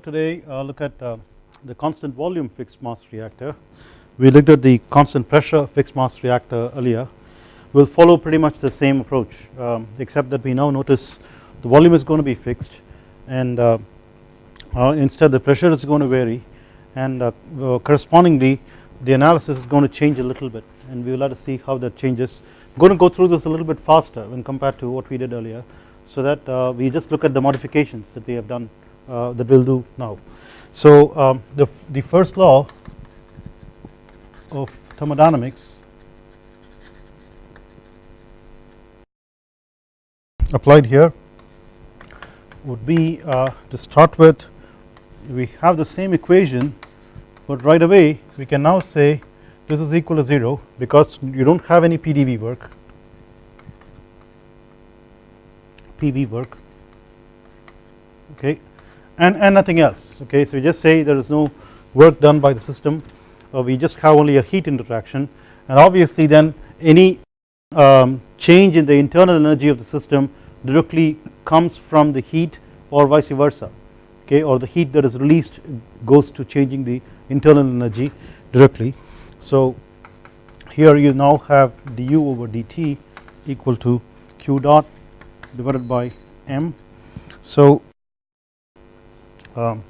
today uh, look at uh, the constant volume fixed mass reactor. We looked at the constant pressure fixed mass reactor earlier. We will follow pretty much the same approach um, except that we now notice the volume is going to be fixed and uh, uh instead the pressure is going to vary and uh, correspondingly the analysis is going to change a little bit and we will have to see how that changes. I am going to go through this a little bit faster when compared to what we did earlier so that uh, we just look at the modifications that we have done uh, that we will do now. So um, the, the first law of thermodynamics applied here would be uh, to start with we have the same equation but right away we can now say this is equal to 0 because you do not have any PDV work. PV work. Okay and, and nothing else okay. So we just say there is no work done by the system or we just have only a heat interaction and obviously then any um, change in the internal energy of the system directly comes from the heat or vice versa okay or the heat that is released goes to changing the internal energy directly. So here you now have du over dt equal to q dot divided by m. So um,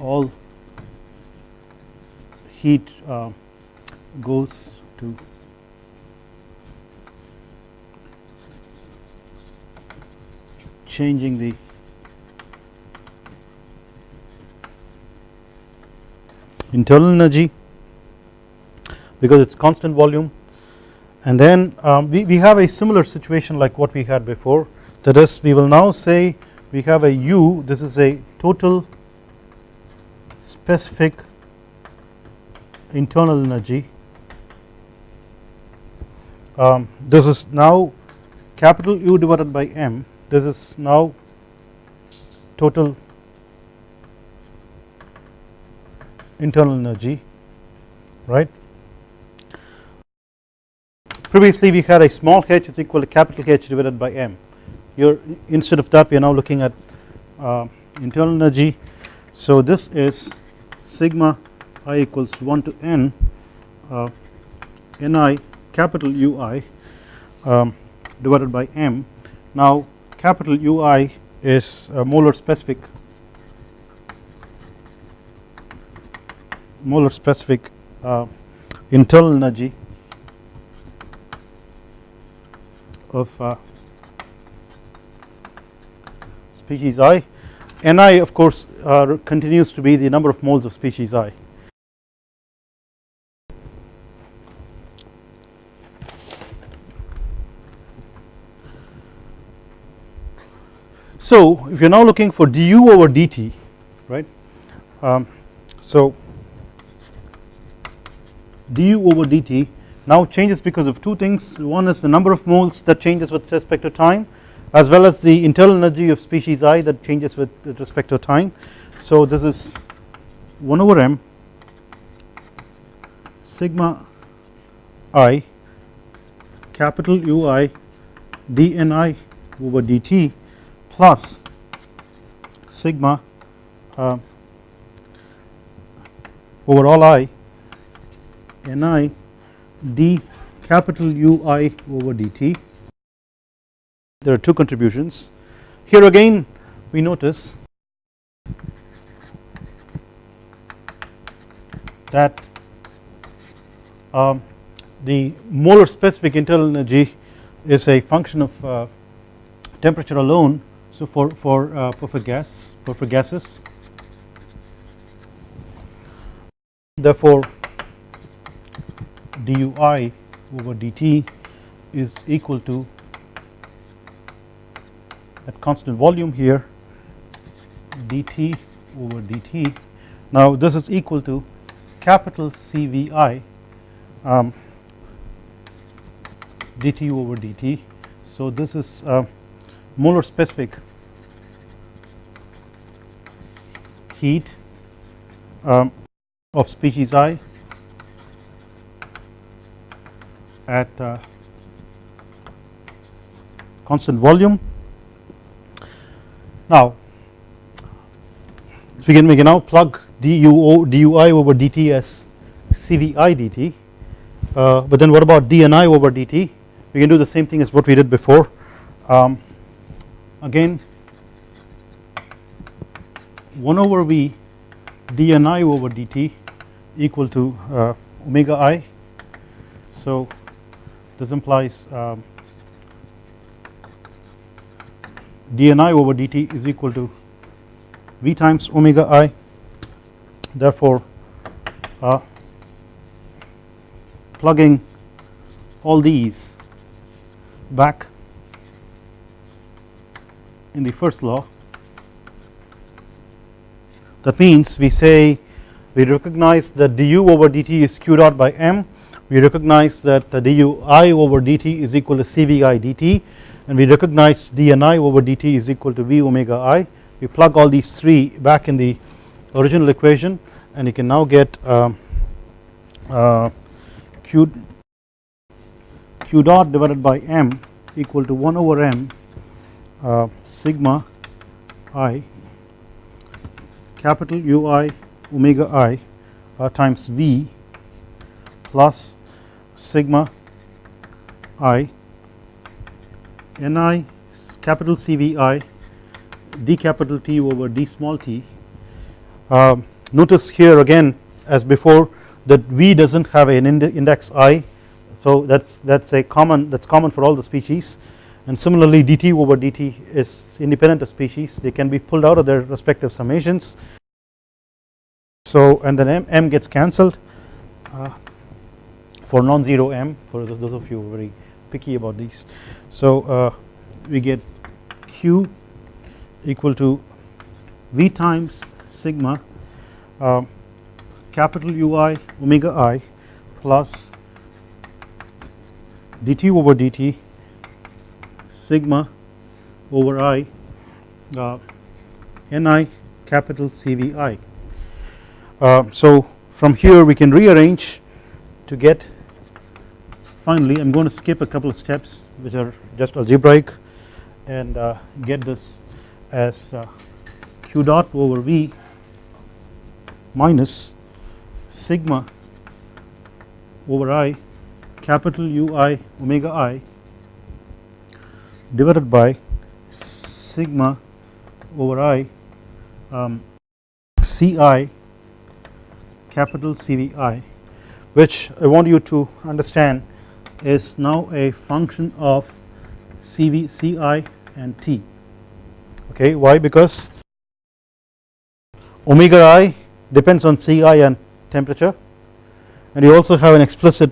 all heat uh, goes to changing the internal energy because it is constant volume. And then um, we, we have a similar situation like what we had before. That is we will now say we have a u this is a total specific internal energy. Um, this is now capital U divided by m this is now total internal energy right? Previously we had a small h is equal to capital H divided by m you're instead of that we are now looking at uh, internal energy. So this is sigma i equals 1 to n uh, ni capital ui um, divided by m. Now capital ui is molar specific molar specific uh, internal energy of uh, species i. Ni of course uh, continues to be the number of moles of species i. So if you are now looking for du over dt right um, so du over dt now changes because of two things. One is the number of moles that changes with respect to time as well as the internal energy of species i that changes with, with respect to time. So this is 1 over m sigma i capital ui dni over dt plus sigma uh, over all i ni d capital ui over dt there are two contributions. Here again we notice that um, the molar specific internal energy is a function of uh, temperature alone so for for uh, perfect gas perfect gases therefore dui over dt is equal to at constant volume here dt over dt. Now this is equal to capital CVI um, dt over dt. So this is uh, molar specific heat um, of species i at uh, constant volume now so we can, we can now plug du, dui over dt as cvi dt uh, but then what about dni over dt we can do the same thing as what we did before. Um, again 1 over v dni over dt equal to uh, omega i. So this implies um, dni over dt is equal to v times omega i. Therefore uh, plugging all these back in the first law that means we say we recognize that du over dt is q dot by m. We recognize that du i over dt is equal to cvi dt and we recognize dni over dt is equal to v omega i. We plug all these three back in the original equation and you can now get um, uh, q q dot divided by m equal to 1 over m uh, sigma i capital ui omega i uh, times v plus sigma i ni capital cvi d capital T over d small t. Uh, notice here again as before that V does not have an index i. So that is that is a common that is common for all the species. And similarly dt over dt is independent of species. They can be pulled out of their respective summations. So and then m, m gets cancelled uh, for non-zero m for those, those of you very picky about these. So uh, we get q equal to v times sigma uh, capital ui omega i plus dt over dt sigma over i uh, ni capital cvi uh, so from here we can rearrange to get finally I am going to skip a couple of steps which are just algebraic and uh, get this as uh, q dot over v minus sigma over i capital ui omega i divided by sigma over i um, ci capital cvi which I want you to understand is now a function of cv ci and t. Okay why? Because omega i depends on Ci and temperature. And you also have an explicit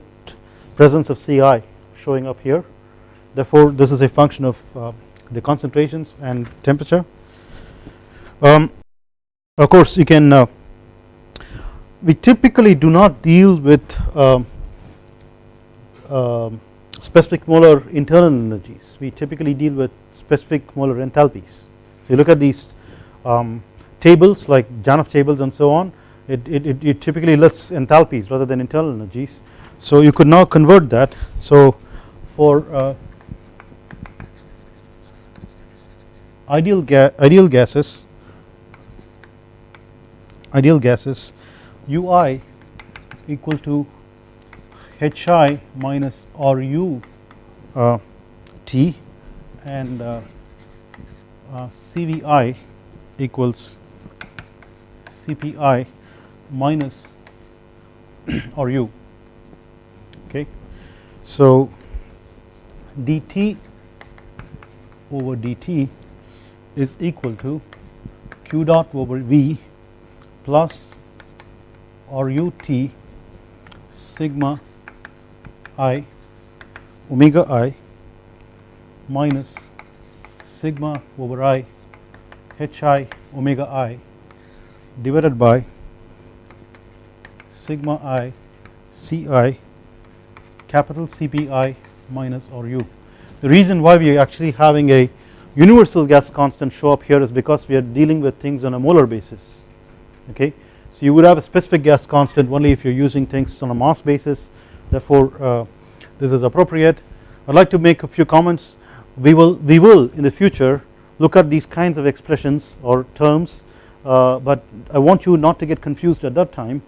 presence of Ci showing up here. Therefore this is a function of uh, the concentrations and temperature. Um, of course you can uh, we typically do not deal with um, specific molar internal energies. We typically deal with specific molar enthalpies. So you look at these um, tables like JANAF tables and so on it, it, it, typically lists enthalpies rather than internal energies. So you could now convert that. So for uh, ideal ga ideal gases ideal gases ui equal to hi minus ru uh, t and uh, uh, CVI equals CPI minus r u okay. So dt over dt is equal to q dot over v plus r u t sigma i omega i minus sigma over i hi omega i divided by sigma i ci capital CPI minus or u. The reason why we are actually having a universal gas constant show up here is because we are dealing with things on a molar basis okay. So you would have a specific gas constant only if you are using things on a mass basis therefore uh, this is appropriate. I would like to make a few comments we will we will in the future look at these kinds of expressions or terms uh, but I want you not to get confused at that time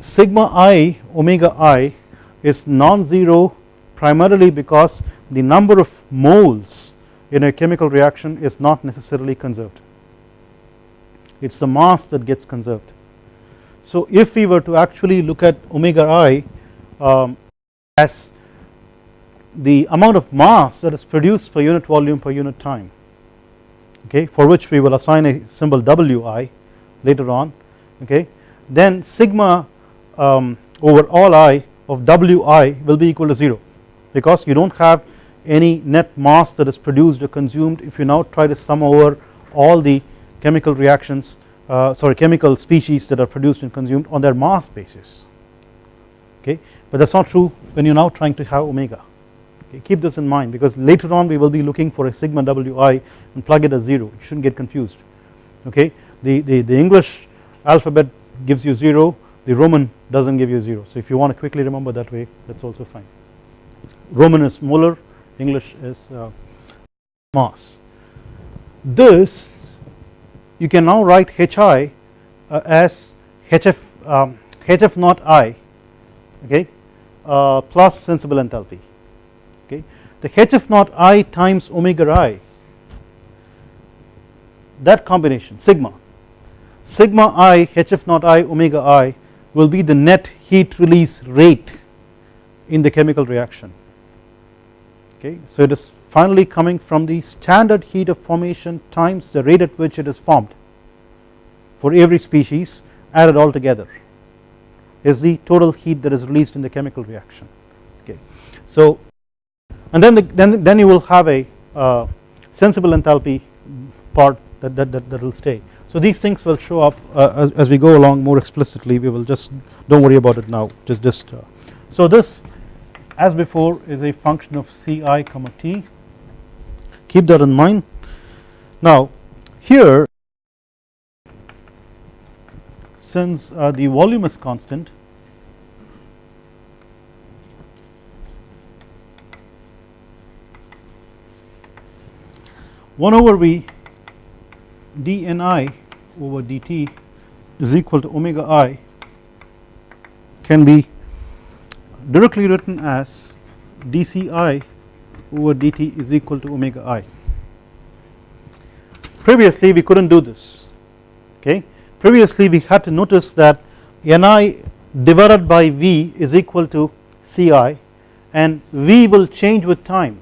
sigma i omega i is non-zero primarily because the number of moles in a chemical reaction is not necessarily conserved it is the mass that gets conserved. So if we were to actually look at omega i um, as the amount of mass that is produced per unit volume per unit time okay for which we will assign a symbol wi later on okay then sigma um, over all i of wi will be equal to 0 because you do not have any net mass that is produced or consumed if you now try to sum over all the chemical reactions uh, sorry chemical species that are produced and consumed on their mass basis okay? But that is not true when you are now trying to have omega. Okay keep this in mind because later on we will be looking for a sigma wi and plug it as 0 you should not get confused. Okay? The, the, the English alphabet gives you 0 the Roman does not give you 0 so if you want to quickly remember that way that is also fine. Roman is molar English is uh, mass. This you can now write Hi uh, as HF um, HF naught I okay uh, plus sensible enthalpy okay the HF naught I times omega I that combination sigma sigma I HF naught I omega I will be the net heat release rate in the chemical reaction okay. So it is finally coming from the standard heat of formation times the rate at which it is formed for every species added all together is the total heat that is released in the chemical reaction okay. So and then the, then then you will have a uh, sensible enthalpy part that, that, that, that will stay. So these things will show up uh, as, as, we go along more explicitly we will just do not worry about it now just just uh, so this as before is a function of Ci comma t keep that in mind. Now here since uh, the volume is constant one over V dni over dt is equal to omega i can be directly written as dci over dt is equal to omega i. Previously we could not do this okay previously we had to notice that ni divided by v is equal to ci and v will change with time.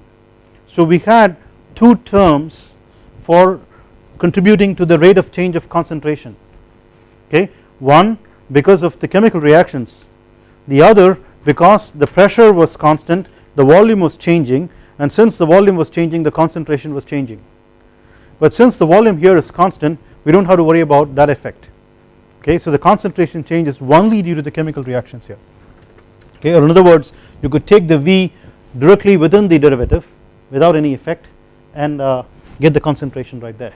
So we had two terms for contributing to the rate of change of concentration okay? One because of the chemical reactions. The other because the pressure was constant the volume was changing and since the volume was changing the concentration was changing. But since the volume here is constant we do not have to worry about that effect okay? So the concentration change is only due to the chemical reactions here okay? Or in other words you could take the V directly within the derivative without any effect and uh, get the concentration right there.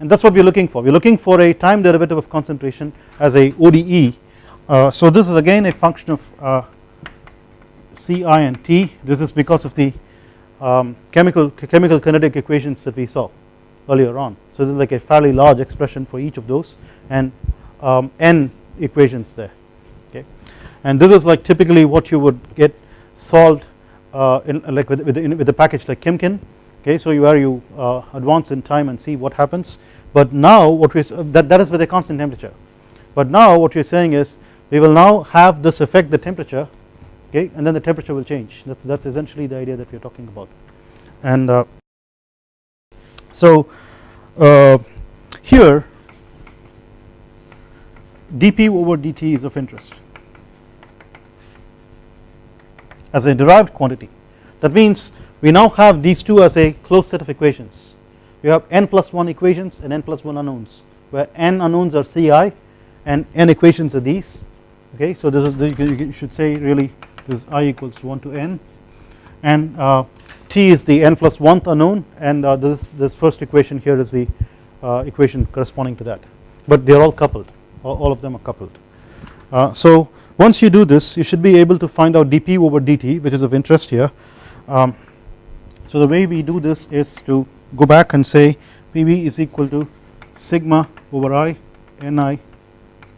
And that is what we are looking for. We are looking for a time derivative of concentration as a ODE uh, so this is again a function of uh, C i and T. This is because of the um, chemical chemical kinetic equations that we saw earlier on. So this is like a fairly large expression for each of those and um, n equations there okay? And this is like typically what you would get solved uh, in like with, with, with a package like Chemkin okay so you where you uh, advance in time and see what happens. But now what we that, that is with a constant temperature. But now what we are saying is we will now have this affect the temperature okay and then the temperature will change. That's that's essentially the idea that we are talking about. And uh, so uh, here dp over dt is of interest as a derived quantity. That means we now have these two as a closed set of equations. We have n plus 1 equations and n plus 1 unknowns where n unknowns are ci and n equations are these. Okay so this is the, you should say really is i equals 1 to n. And uh, t is the n plus 1th unknown and uh, this, this first equation here is the uh, equation corresponding to that. But they are all coupled. All, all of them are coupled. Uh, so once you do this you should be able to find out dp over dt which is of interest here. Um, so the way we do this is to go back and say pv is equal to sigma over i Ni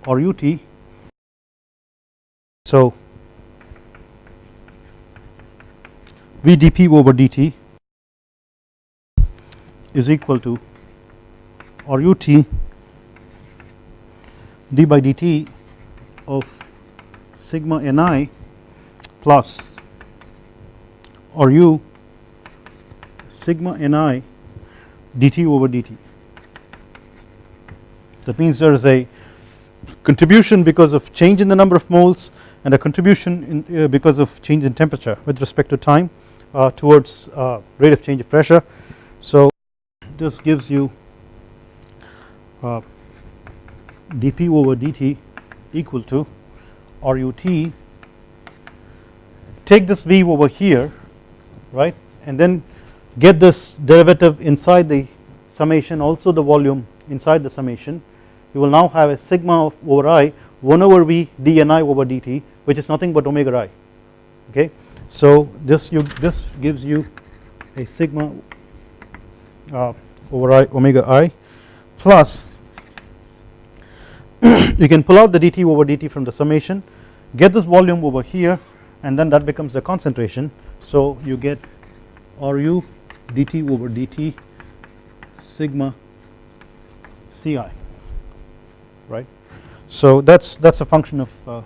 or ut so v dp over dt is equal to or ut d by dt of sigma ni plus or u sigma ni dt over dt that means there is a contribution because of change in the number of moles and a contribution in, uh, because of change in temperature with respect to time uh, towards uh, rate of change of pressure. So this gives you uh, dp over dt equal to RUT take this V over here right and then get this derivative inside the summation also the volume inside the summation. You will now have a sigma of over i 1 over v dni over dt which is nothing but omega i. Okay. So this you this gives you a sigma uh, over i omega i plus you can pull out the dt over dt from the summation get this volume over here and then that becomes the concentration. So you get ru dt over dt sigma ci right. So that is that is a function of uh,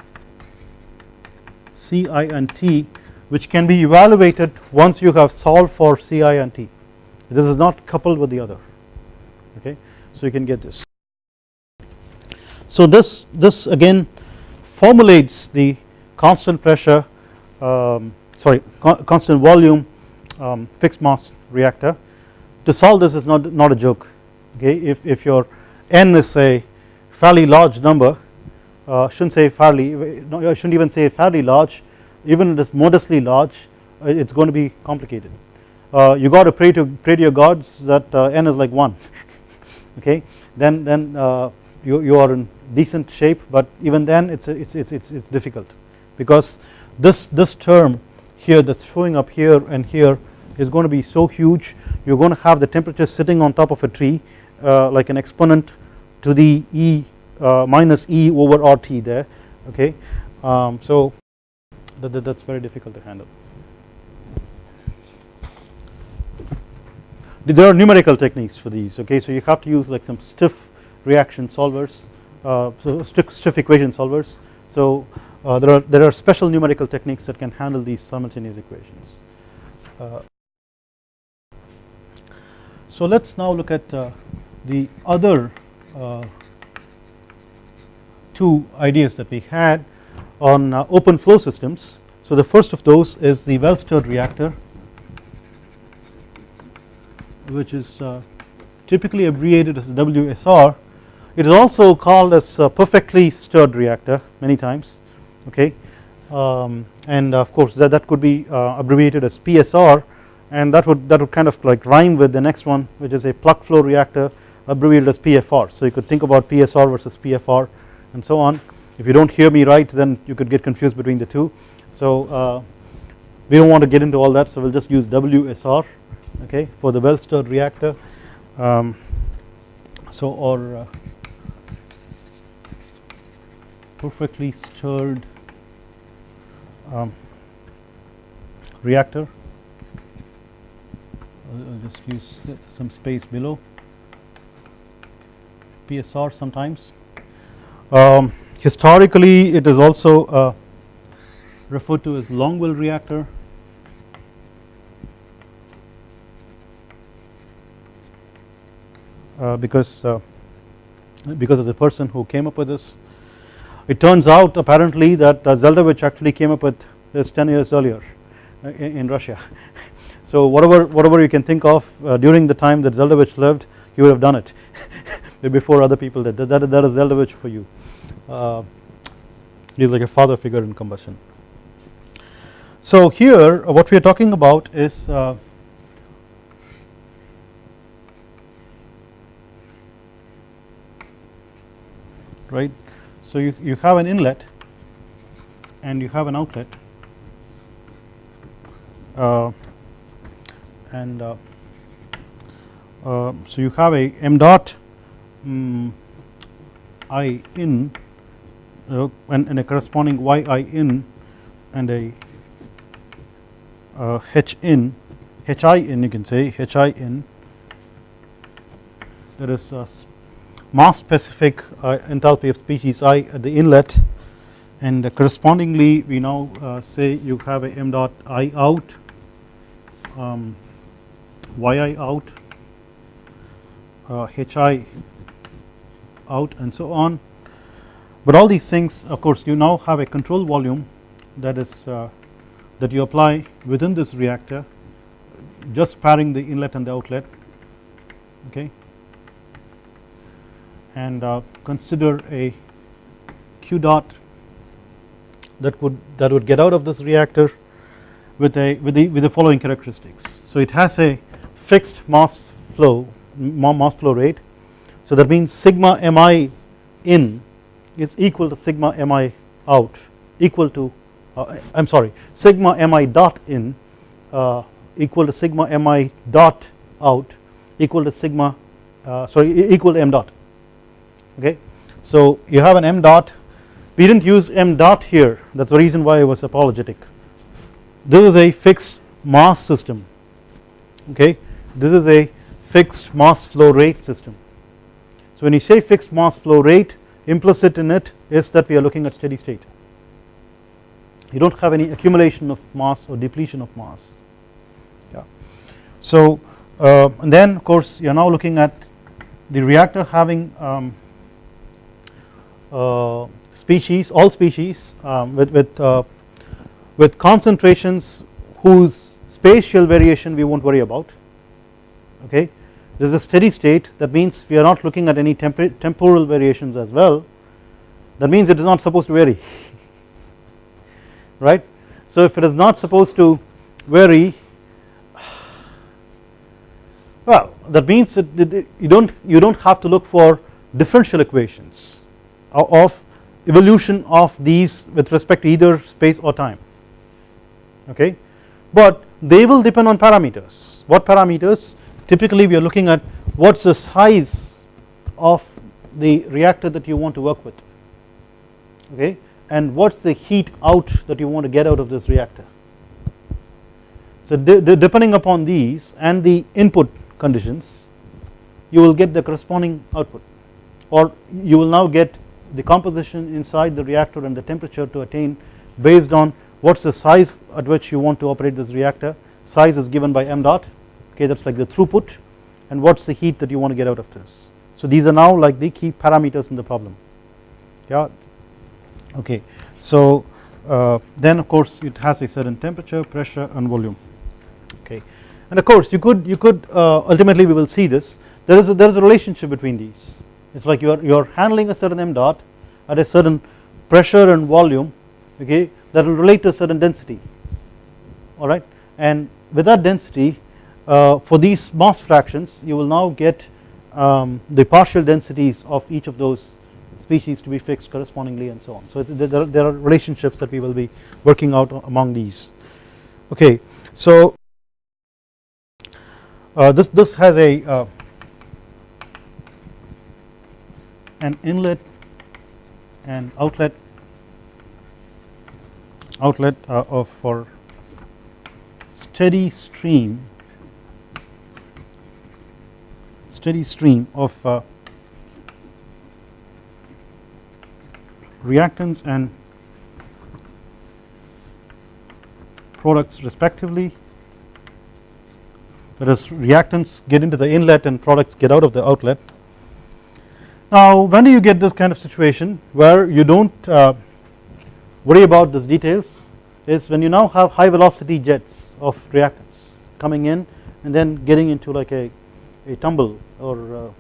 Ci and T which can be evaluated once you have solved for Ci and T this is not coupled with the other okay so you can get this. So this this again formulates the constant pressure um, sorry constant volume um, fixed mass reactor. To solve this is not not a joke okay? If, if your n is a fairly large number uh, shouldn't say fairly no, I shouldn't even say fairly large. Even if it is modestly large uh, it's going to be complicated. Uh, you got to pray to pray to your gods that uh, n is like 1 okay? Then then uh, you, you are in decent shape but even then it's it's it's it's, it's difficult. Because this this term here that's showing up here and here is going to be so huge. You're going to have the temperature sitting on top of a tree uh, like an exponent to the E uh, minus E over RT there okay? Um, so that, that, that's very difficult to handle. There are numerical techniques for these okay? So you have to use like some stiff reaction solvers uh, so stiff, stiff equation solvers. So uh, there are there are special numerical techniques that can handle these simultaneous equations. Uh, so let us now look at uh, the other uh, two ideas that we had on uh, open flow systems. So the first of those is the well stirred reactor which is uh, typically abbreviated as WSR. It is also called as perfectly stirred reactor many times okay um, and of course that, that could be uh, abbreviated as PSR and that would that would kind of like rhyme with the next one which is a plug flow reactor abbreviated as PFR. So you could think about PSR versus PFR and so on. If you don't hear me right then you could get confused between the two. So uh, we don't want to get into all that so we'll just use WSR okay for the well stirred reactor. Um, so or uh, perfectly stirred um, reactor I'll just use some space below PSR sometimes. Um, historically it is also uh, referred to as Longwell reactor uh, because uh, because of the person who came up with this. It turns out apparently that uh, Zeldovich actually came up with this 10 years earlier uh, in, Russia. so whatever whatever you can think of uh, during the time that Zeldovich lived he would have done it before other people did that, that, that is Zeldovich for you he is like a father figure in combustion. So here what we are talking about is right. So you, you have an inlet and you have an outlet uh, and uh, uh, so you have a m dot um, I in uh, and, and, a corresponding y i in and a uh, h in h i in you can say h i in. There is a mass specific uh, enthalpy of species i at the inlet. And correspondingly we now uh, say you have a m dot i out um, yi out uh, hi out and so on. But all these things of course you now have a control volume that is uh, that you apply within this reactor just pairing the inlet and the outlet. Okay and uh, consider a q dot that would that would get out of this reactor with a with the with the following characteristics. So it has a fixed mass flow mass flow rate. So that means sigma mi in is equal to sigma mi out equal to uh, I am sorry sigma mi dot in uh, equal to sigma mi dot out equal to sigma uh, sorry equal to m dot okay. So you have an m dot. We did not use m dot here. That is the reason why I was apologetic. This is a fixed mass system. Okay? This is a fixed mass flow rate system. So when you say fixed mass flow rate implicit in it is that we are looking at steady state. You do not have any accumulation of mass or depletion of mass. Yeah. So uh, and then of course you are now looking at the reactor having um, species all species um, with, with, uh, with concentrations whose spatial variation we not worry about okay. This is a steady state that means we are not looking at any temporal variations as well that means it is not supposed to vary right. So if it is not supposed to vary well that means it, it, you do not you do not have to look for differential equations of evolution of these with respect to either space or time okay? But they will depend on parameters. What parameters? Typically we are looking at what is the size of the reactor that you want to work with okay? And what is the heat out that you want to get out of this reactor. So de de depending upon these and the input conditions you will get the corresponding output or you will now get the composition inside the reactor and the temperature to attain based on what is the size at which you want to operate this reactor. Size is given by m dot okay that is like the throughput and what is the heat that you want to get out of this. So these are now like the key parameters in the problem. Yeah. Okay. So uh, then of course it has a certain temperature pressure and volume. Okay. And of course you could you could uh, ultimately we will see this. There is a, there is a relationship between these it is like you are you are handling a certain m dot at a certain pressure and volume okay that will relate to a certain density alright and with that density uh, for these mass fractions you will now get um, the partial densities of each of those species to be fixed correspondingly and so on. So there, there, are relationships that we will be working out among these okay. So uh, this this has a uh, an inlet and outlet outlet uh, of for steady stream steady stream of uh, reactants and products respectively. That is reactants get into the inlet and products get out of the outlet now when do you get this kind of situation where you do not uh, worry about these details? Is when you now have high velocity jets of reactants coming in and then getting into like a, a tumble or uh,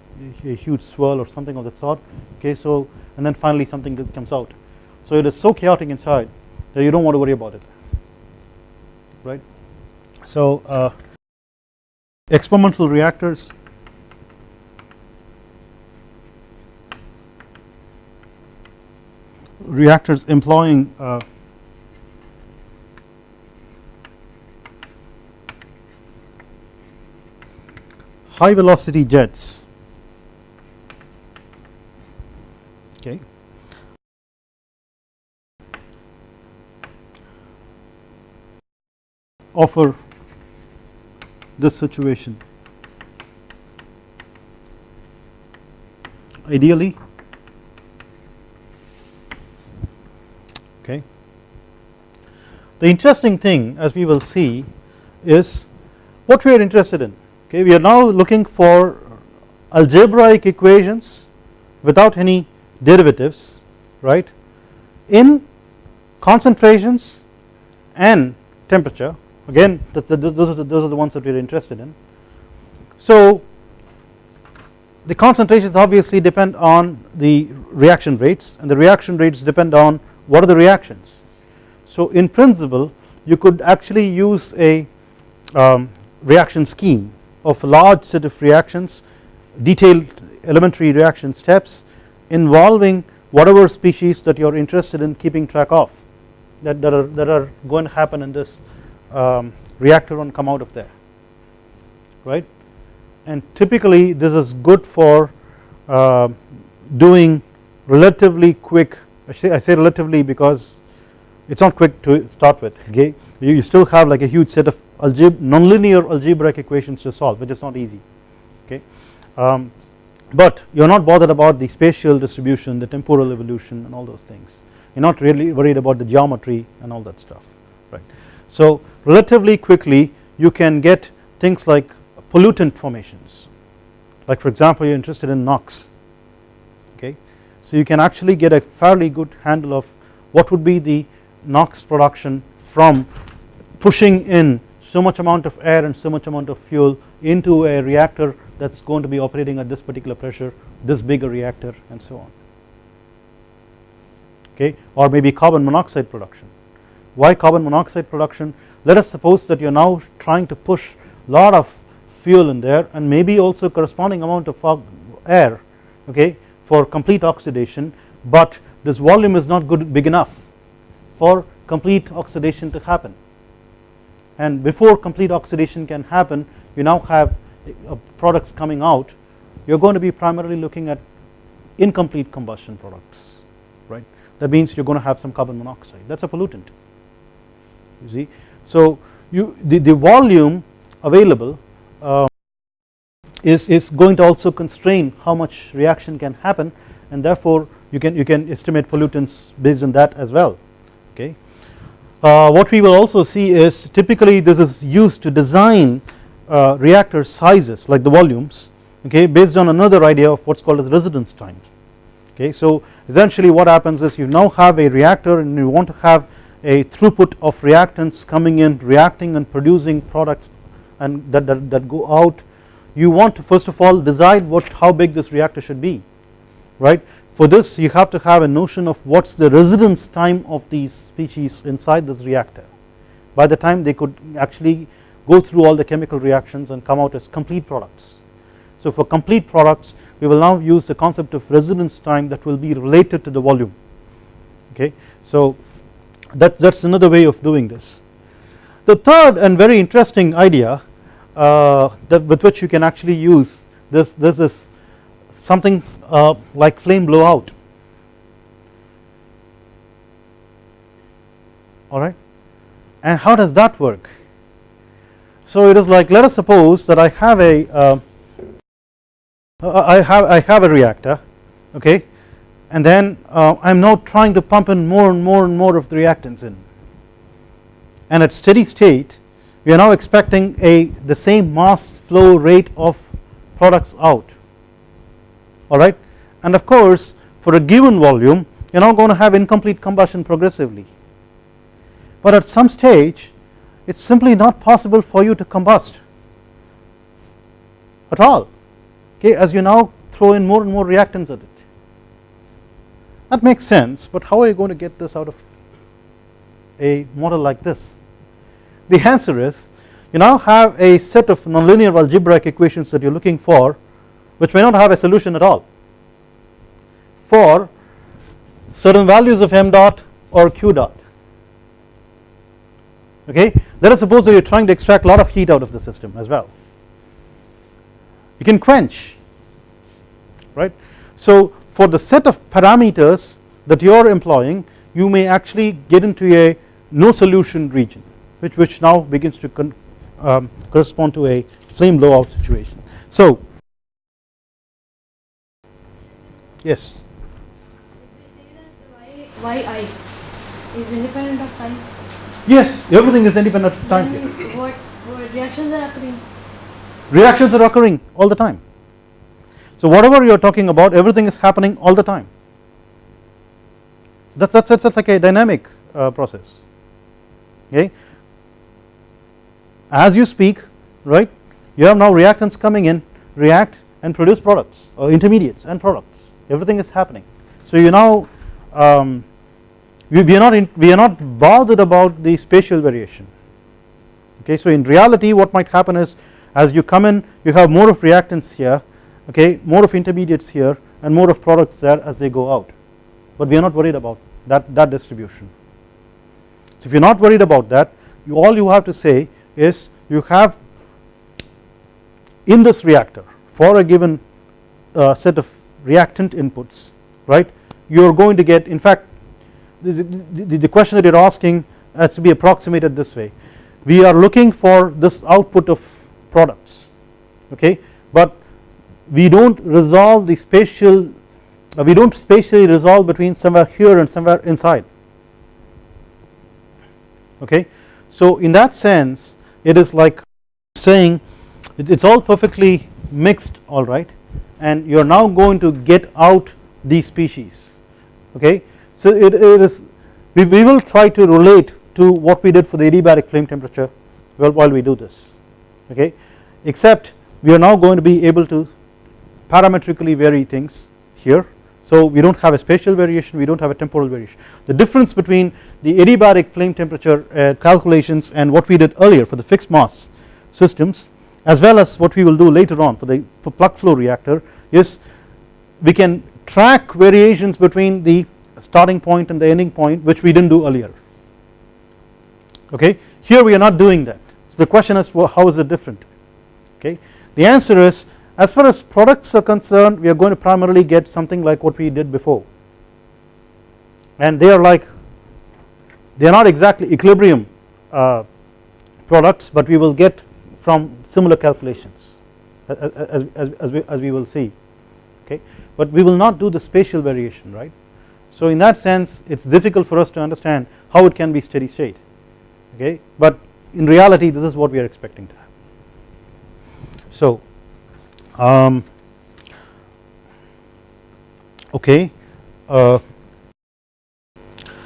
a huge swirl or something of that sort. Okay so and then finally something comes out. So it is so chaotic inside that you do not want to worry about it. Right. So uh, experimental reactors reactors employing uh, high velocity jets. Okay. Offer this situation. Ideally The interesting thing as we will see is what we are interested in okay we are now looking for algebraic equations without any derivatives right in concentrations and temperature again those are, the, those are the ones that we are interested in. So the concentrations obviously depend on the reaction rates and the reaction rates depend on what are the reactions. So in principle you could actually use a um, reaction scheme of a large set of reactions detailed elementary reaction steps involving whatever species that you are interested in keeping track of that, that, are, that are going to happen in this um, reactor and come out of there right? And typically this is good for uh, doing relatively quick I say, I say relatively because it is not quick to start with okay you, still have like a huge set of algebra nonlinear algebraic equations to solve which is not easy okay um, but you are not bothered about the spatial distribution the temporal evolution and all those things you are not really worried about the geometry and all that stuff right. So relatively quickly you can get things like pollutant formations like for example you are interested in NOx okay. So you can actually get a fairly good handle of what would be the NOx production from pushing in so much amount of air and so much amount of fuel into a reactor that is going to be operating at this particular pressure this bigger reactor and so on. Okay? Or maybe carbon monoxide production. Why carbon monoxide production? Let us suppose that you are now trying to push lot of fuel in there and maybe also corresponding amount of air okay for complete oxidation but this volume is not good big enough for complete oxidation to happen. And before complete oxidation can happen you now have uh, products coming out. You are going to be primarily looking at incomplete combustion products right? That means you are going to have some carbon monoxide. That is a pollutant you see. So you the, the volume available uh, is, is going to also constrain how much reaction can happen and therefore you can you can estimate pollutants based on that as well okay. Uh, what we will also see is typically this is used to design uh, reactor sizes like the volumes okay based on another idea of what is called as residence time okay. So essentially what happens is you now have a reactor and you want to have a throughput of reactants coming in reacting and producing products and that, that, that go out you want to first of all decide what how big this reactor should be right for this you have to have a notion of what is the residence time of these species inside this reactor by the time they could actually go through all the chemical reactions and come out as complete products. So for complete products we will now use the concept of residence time that will be related to the volume okay. So that is another way of doing this. The third and very interesting idea uh, that with which you can actually use this this is something uh, like flame blowout alright and how does that work? So it is like let us suppose that I have a uh, I have I have a reactor okay? And then uh, I am now trying to pump in more and more and more of the reactants in. And at steady state we are now expecting a the same mass flow rate of products out alright? And of course for a given volume you are now going to have incomplete combustion progressively. But at some stage it is simply not possible for you to combust at all. Okay? As you now throw in more and more reactants at it. That makes sense but how are you going to get this out of a model like this? The answer is you now have a set of nonlinear algebraic equations that you are looking for which may not have a solution at all for certain values of m dot or q dot. Okay? Let us suppose that you are trying to extract a lot of heat out of the system as well. You can quench right? So for the set of parameters that you are employing you may actually get into a no solution region which, which now begins to con, um, correspond to a flame blowout situation. So yes. Why I is independent of time? Yes, everything is independent of time. What, what reactions are occurring? Reactions are occurring all the time. So whatever you are talking about everything is happening all the time. That's that's that's like a dynamic uh, process. Okay. As you speak, right, you have now reactants coming in, react and produce products or intermediates and products. Everything is happening. So you now um, we, we are not in, we are not bothered about the spatial variation. Okay, so in reality, what might happen is as you come in, you have more of reactants here, okay, more of intermediates here, and more of products there as they go out. But we are not worried about that that distribution. So if you are not worried about that, you all you have to say is you have in this reactor for a given uh, set of reactant inputs, right? You are going to get, in fact, the, the, the question that you are asking has to be approximated this way. We are looking for this output of products, okay, but we don't resolve the spatial, uh, we don't spatially resolve between somewhere here and somewhere inside, okay. So in that sense, it is like saying it is all perfectly mixed alright and you are now going to get out these species okay. So it, it is we, we will try to relate to what we did for the adiabatic flame temperature well while we do this okay? Except we are now going to be able to parametrically vary things here. So we do not have a spatial variation we do not have a temporal variation. The difference between the adiabatic flame temperature uh, calculations and what we did earlier for the fixed mass systems as well as what we will do later on for the for plug flow reactor is we can track variations between the starting point and the ending point which we did not do earlier. Okay? Here we are not doing that. So the question is well, how is it different? Okay? The answer is as far as products are concerned we are going to primarily get something like what we did before. And they are like they are not exactly equilibrium uh, products but we will get from similar calculations as, as, as, we, as we will see okay? But we will not do the spatial variation right? So in that sense it is difficult for us to understand how it can be steady state okay? But in reality this is what we are expecting to have so um, okay uh,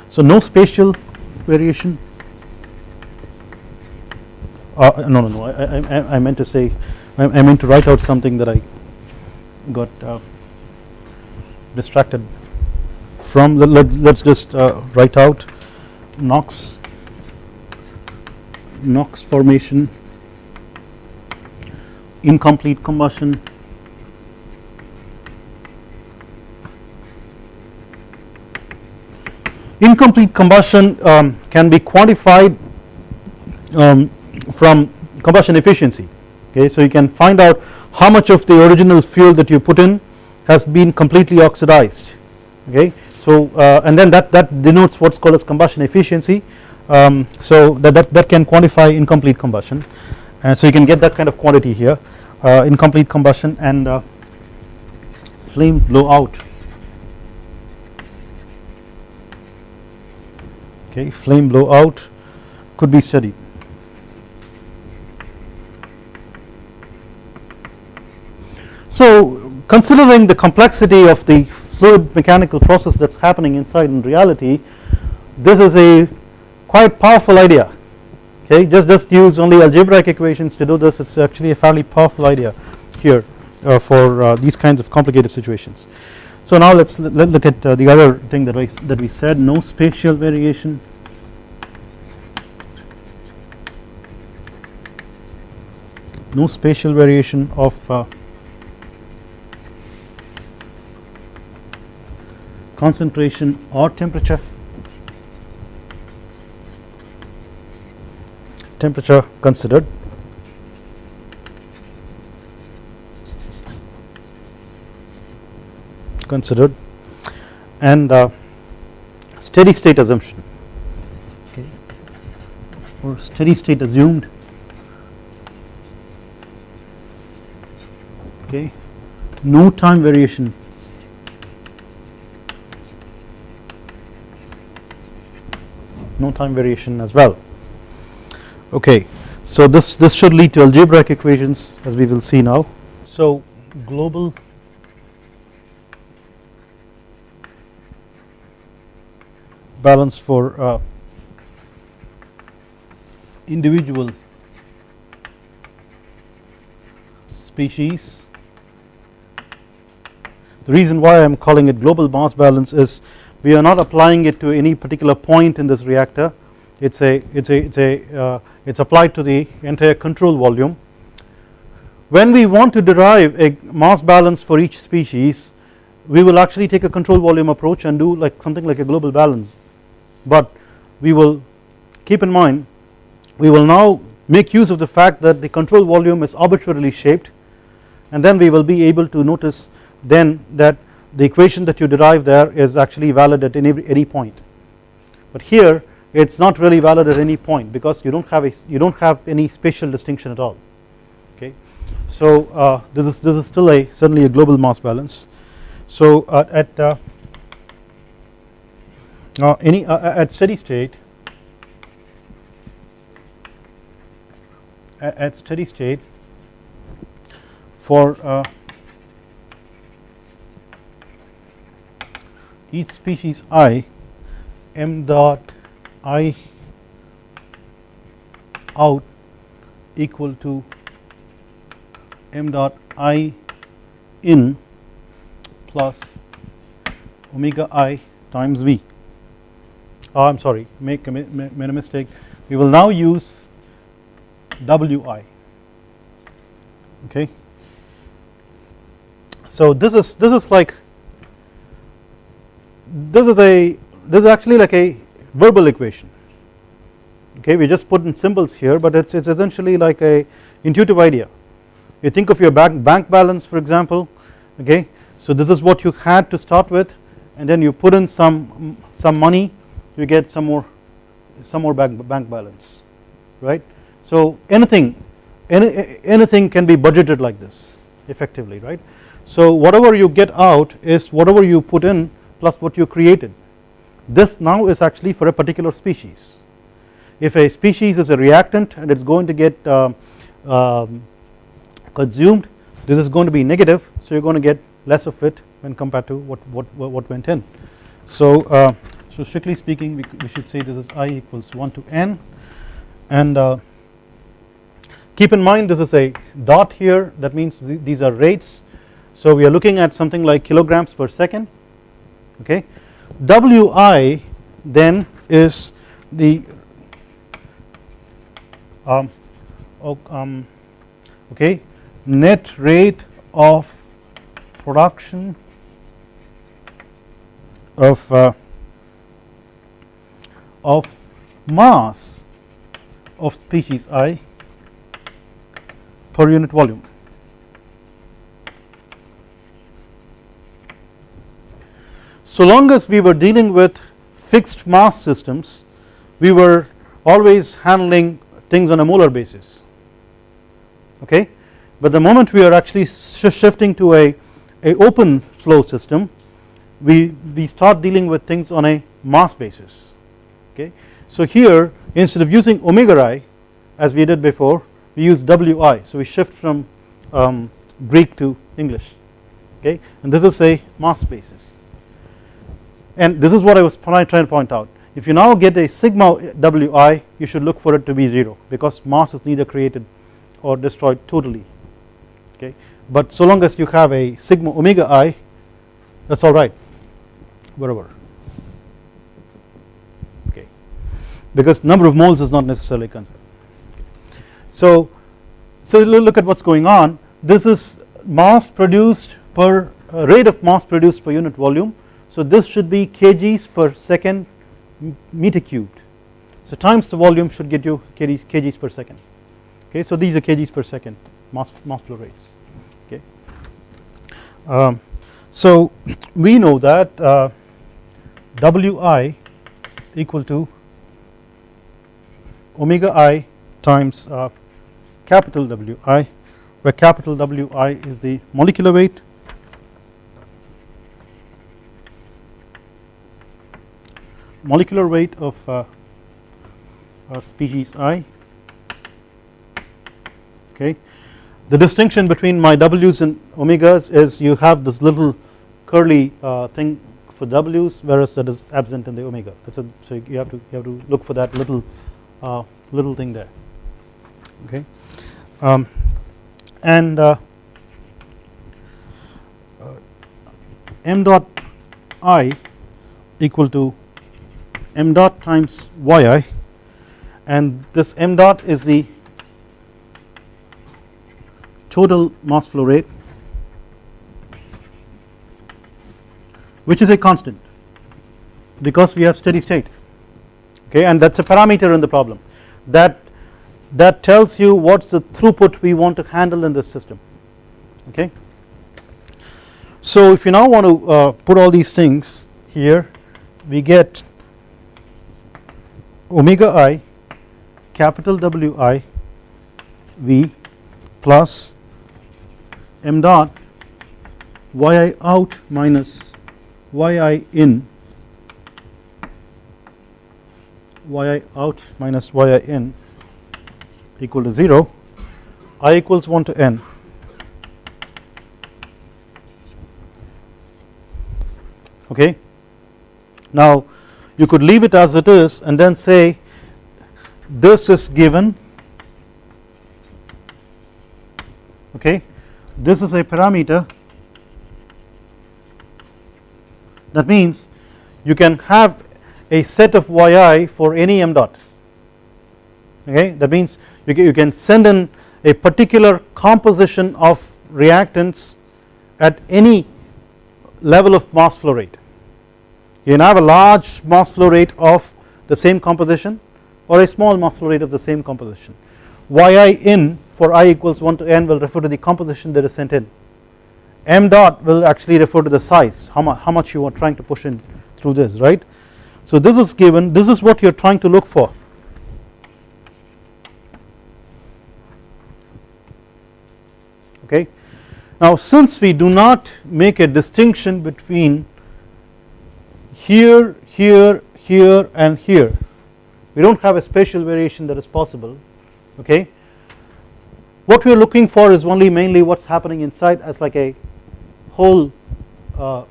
so no spatial variation uh, no no no. I, I, I meant to say I, I meant to write out something that I got uh, distracted from. The let, us just uh, write out NOx NOx formation incomplete combustion incomplete combustion um, can be quantified um, from combustion efficiency. Okay so you can find out how much of the original fuel that you put in has been completely oxidized. Okay so uh, and then that that denotes what's called as combustion efficiency. Um, so that, that that can quantify incomplete combustion. And so you can get that kind of quantity here uh, incomplete combustion and uh, flame blowout okay flame blowout could be studied so considering the complexity of the fluid mechanical process that is happening inside in reality this is a quite powerful idea. Okay just just use only algebraic equations to do this. It's actually a fairly powerful idea here uh, for uh, these kinds of complicated situations. So now let's let look at uh, the other thing that we that we said no spatial variation. No spatial variation of concentration or temperature. Temperature considered. Considered. And steady state assumption. Okay. For steady state assumed. Okay. No time variation no time variation as well. Okay so this this should lead to algebraic equations as we will see now. So global balance for uh, individual species. The reason why I am calling it global mass balance is we are not applying it to any particular point in this reactor. It's a it's a it's a uh, it's applied to the entire control volume. When we want to derive a mass balance for each species we will actually take a control volume approach and do like something like a global balance. But we will keep in mind we will now make use of the fact that the control volume is arbitrarily shaped and then we will be able to notice then that the equation that you derive there is actually valid at any, any point. But here it is not really valid at any point because you do not have a you do not have any spatial distinction at all. Okay. So uh, this is this is still a certainly a global mass balance. So uh, at uh, uh any uh, at steady state at steady state for each species i m dot i out equal to m dot i in plus omega i times v. Ah, oh, I am sorry make a, made a mistake we will now use wi okay. So this is this is like this is a this is actually like a verbal equation. Okay we just put in symbols here but it's it's essentially like a intuitive idea. You think of your bank bank balance for example okay? So this is what you had to start with and then you put in some some money you get some more some more bank bank balance right? So anything any, anything can be budgeted like this effectively right? So whatever you get out is whatever you put in plus what you created this now is actually for a particular species. If a species is a reactant and it is going to get uh, um, consumed this is going to be negative so you are going to get less of it when compared to what, what, what went in. So, uh, so strictly speaking we, we, should say this is i equals 1 to n. And uh, keep in mind this is a dot here. That means th these are rates. So we are looking at something like kilograms per second okay? Wi then is the um, um, okay net rate of production of uh, of mass of species i per unit volume So long as we were dealing with fixed mass systems we were always handling things on a molar basis. Okay? But the moment we are actually shifting to a, a open flow system we, we start dealing with things on a mass basis. Okay. So here instead of using omega i as we did before we use wi so we shift from um, Greek to English. Okay? And this is a mass basis and this is what I was trying to point out. If you now get a sigma wi you should look for it to be 0 because mass is neither created or destroyed totally. Okay? But so long as you have a sigma omega i that is alright wherever okay? Because number of moles is not necessarily concerned so so look at what is going on. This is mass produced per uh, rate of mass produced per unit volume so this should be kgs per second meter cubed. So times the volume should get you kgs per second. Okay, so these are kgs per second mass mass flow rates. Okay. Um, so we know that uh, Wi equal to omega i times uh, capital Wi where capital Wi is the molecular weight molecular weight of uh, uh, species i. Okay. The distinction between my w's and omegas is you have this little curly uh, thing for w's whereas that is absent in the omega. A, so you have to you have to look for that little uh, little thing there. Okay. Um, and uh, uh, m dot i equal to m dot times yi and this m dot is the total mass flow rate which is a constant because we have steady state okay and that is a parameter in the problem that that tells you what is the throughput we want to handle in this system okay. So if you now want to uh, put all these things here we get omega i capital W i v plus m dot yi out minus yi in yi out minus yi in equal to 0 i equals 1 to n. Okay? Now you could leave it as it is and then say this is given. Okay? This is a parameter. That means you can have a set of yi for any m dot. Okay? That means you can send in a particular composition of reactants at any level of mass flow rate you can have a large mass flow rate of the same composition or a small mass flow rate of the same composition. Yi in for i equals 1 to n will refer to the composition that is sent in. M dot will actually refer to the size how much, how much you are trying to push in through this right? So this is given this is what you are trying to look for. Okay. Now since we do not make a distinction between here, here, here and here. We do not have a spatial variation that is possible okay. What we are looking for is only mainly what is happening inside as like a whole uh,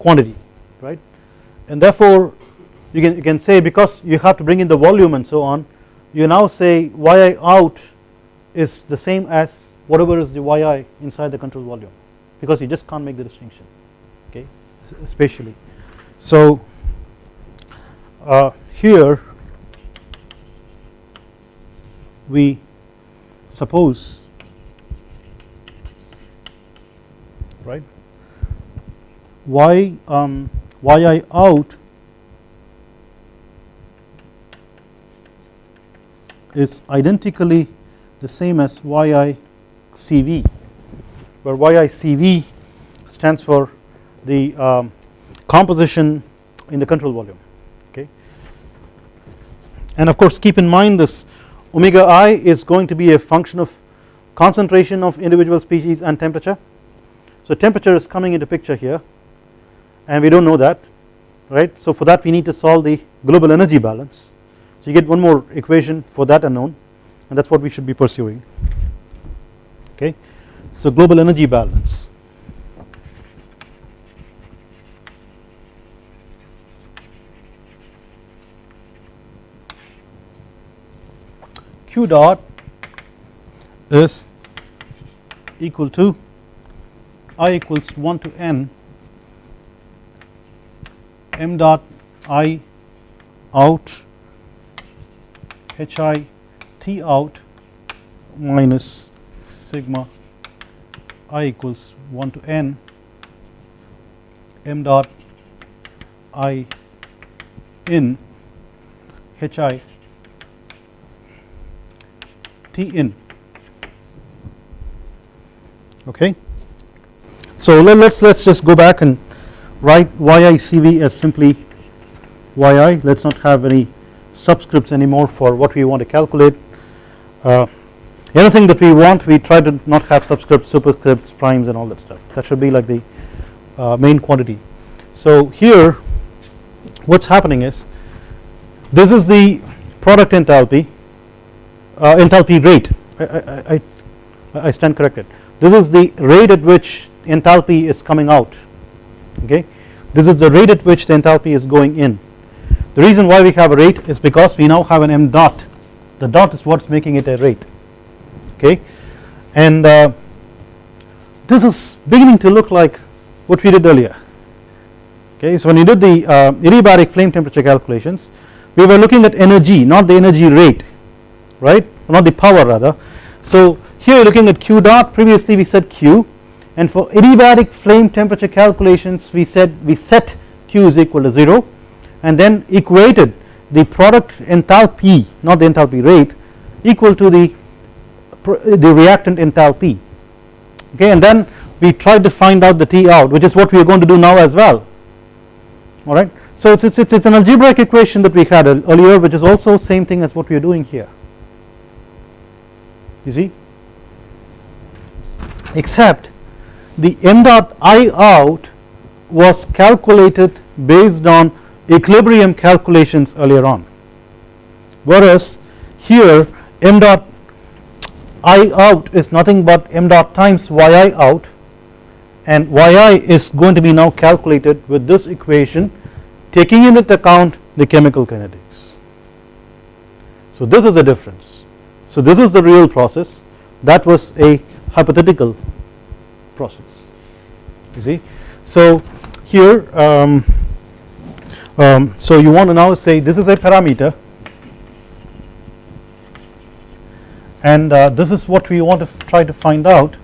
quantity right? And therefore you can you can say because you have to bring in the volume and so on you now say yi out is the same as whatever is the yi inside the control volume because you just can't make the distinction spatially. So uh, here we suppose right y um, yi out is identically the same as YICV where YICV stands for the um, composition in the control volume okay? And of course keep in mind this omega i is going to be a function of concentration of individual species and temperature. So temperature is coming into picture here and we do not know that right? So for that we need to solve the global energy balance. So you get one more equation for that unknown and that is what we should be pursuing okay. So global energy balance Q dot is equal to I equals 1 to n m dot I out H I T out minus sigma i equals 1 to n m dot i in h i t in. Okay? So let, us let's just go back and write yicv as simply yi let us not have any subscripts anymore for what we want to calculate. Uh, anything that we want we try to not have subscripts superscripts primes and all that stuff. That should be like the uh, main quantity. So here what is happening is this is the product enthalpy uh, enthalpy rate. I, I, I, stand corrected. This is the rate at which enthalpy is coming out okay? This is the rate at which the enthalpy is going in. The reason why we have a rate is because we now have an m dot. The dot is what is making it a rate okay? And uh, this is beginning to look like what we did earlier okay? So when you did the uh, adiabatic flame temperature calculations we were looking at energy not the energy rate right? Not the power rather. So here looking at q dot. Previously we said q. And for adiabatic flame temperature calculations we said we set q is equal to 0 and then equated the product enthalpy not the enthalpy rate equal to the the reactant enthalpy. Okay and then we tried to find out the T out which is what we are going to do now as well. Alright. So it's, it's, it's an algebraic equation that we had earlier which is also same thing as what we are doing here you see? Except the m dot I out was calculated based on equilibrium calculations earlier on. Whereas here m dot I out is nothing but m dot times yi out and yi is going to be now calculated with this equation taking into account the chemical kinetics. So this is a difference so this is the real process that was a hypothetical process you see. So here um, um, so you want to now say this is a parameter and uh, this is what we want to try to find out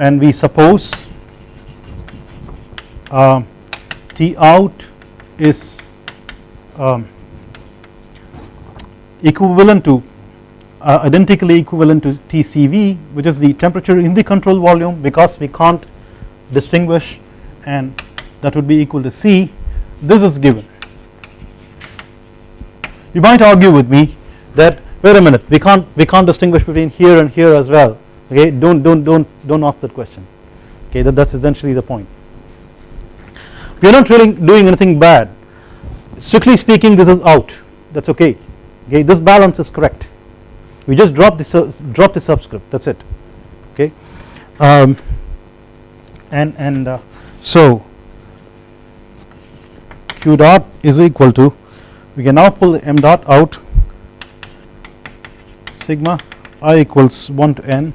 and we suppose uh, T out is um, equivalent to uh, identically equivalent to TCV which is the temperature in the control volume because we can't distinguish and that would be equal to C. This is given. You might argue with me that wait a minute we can't we can't distinguish between here and here as well. Okay don't don't don't don't ask that question. Okay that that's essentially the point. We are not really doing anything bad. Strictly speaking this is out. That's okay. Okay this balance is correct we just drop the drop the subscript. That's it. Okay? Um, and and uh, so q dot is equal to we can now pull m dot out sigma i equals 1 to n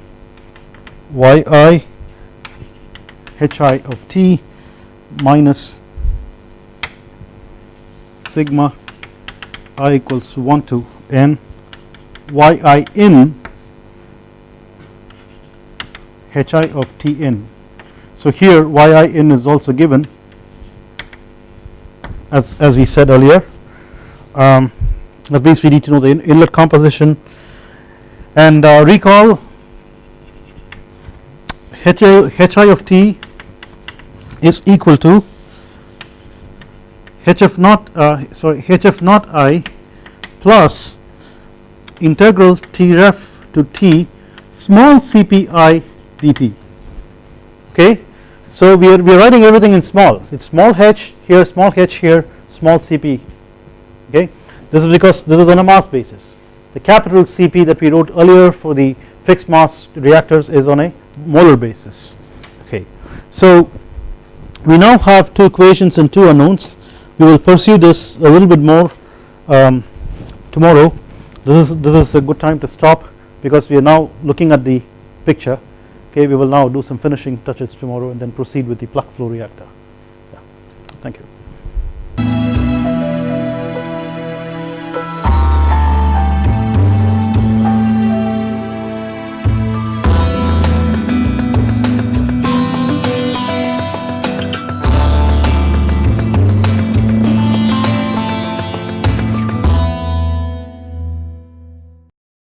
yi hi of t minus sigma i equals 1 to n yi in hi of t in. So here yi in is also given as, as we said earlier um, at least we need to know the inlet composition and uh, recall hi of t is equal to hf naught uh, sorry hf naught i plus integral t ref to t small cpi dt okay? So we are we are writing everything in small. It's small h here small h here small cp okay? This is because this is on a mass basis. The capital Cp that we wrote earlier for the fixed mass reactors is on a molar basis. Okay. So we now have two equations and two unknowns. We will pursue this a little bit more um, tomorrow this is this is a good time to stop because we are now looking at the picture. Okay we will now do some finishing touches tomorrow and then proceed with the plug flow reactor. Yeah. Thank you